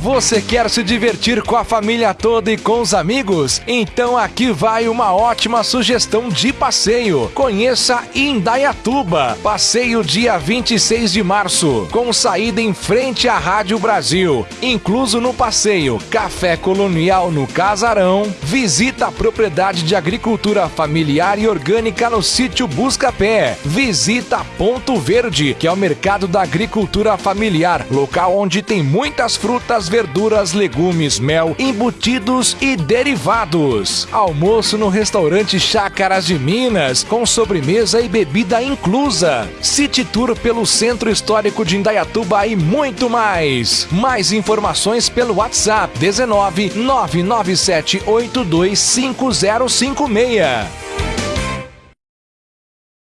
Você quer se divertir com a família toda e com os amigos? Então aqui vai uma ótima sugestão de passeio. Conheça Indaiatuba. Passeio dia 26 de março, com saída em frente à Rádio Brasil. Incluso no passeio, café colonial no casarão, visita a propriedade de agricultura familiar e orgânica no sítio Buscapé, visita Ponto Verde, que é o mercado da agricultura familiar, local onde tem muitas frutas, verduras, legumes, mel, embutidos e derivados. Almoço no restaurante Chácaras de Minas, com sobremesa e bebida inclusa. City Tour pelo Centro Histórico de Indaiatuba e muito mais. Mais informações pelo WhatsApp 19 997825056.